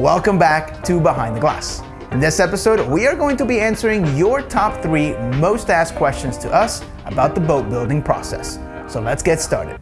Welcome back to Behind the Glass. In this episode, we are going to be answering your top three most asked questions to us about the boat building process. So let's get started.